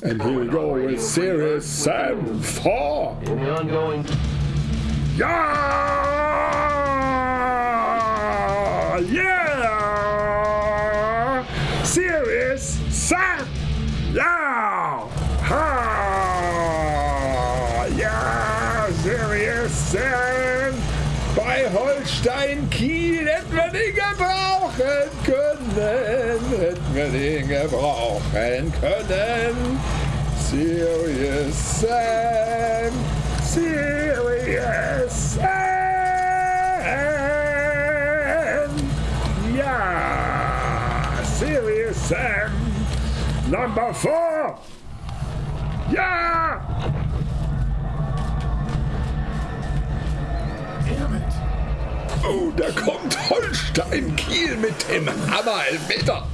And here we go with Series Sam 4. In the ongoing Ja! Yeah! Series Sam! Ja! Ha! Ja! Series Sam! Bei Holstein Kiel hätten wir den gebrauchen können. Hätten wir den gebrauchen können. Serious Sam. Serious Sam. Ja. Serious Sam. Number four. Ja. Oh, da kommt Holstein Kiel mit dem Hammer Elfmeter.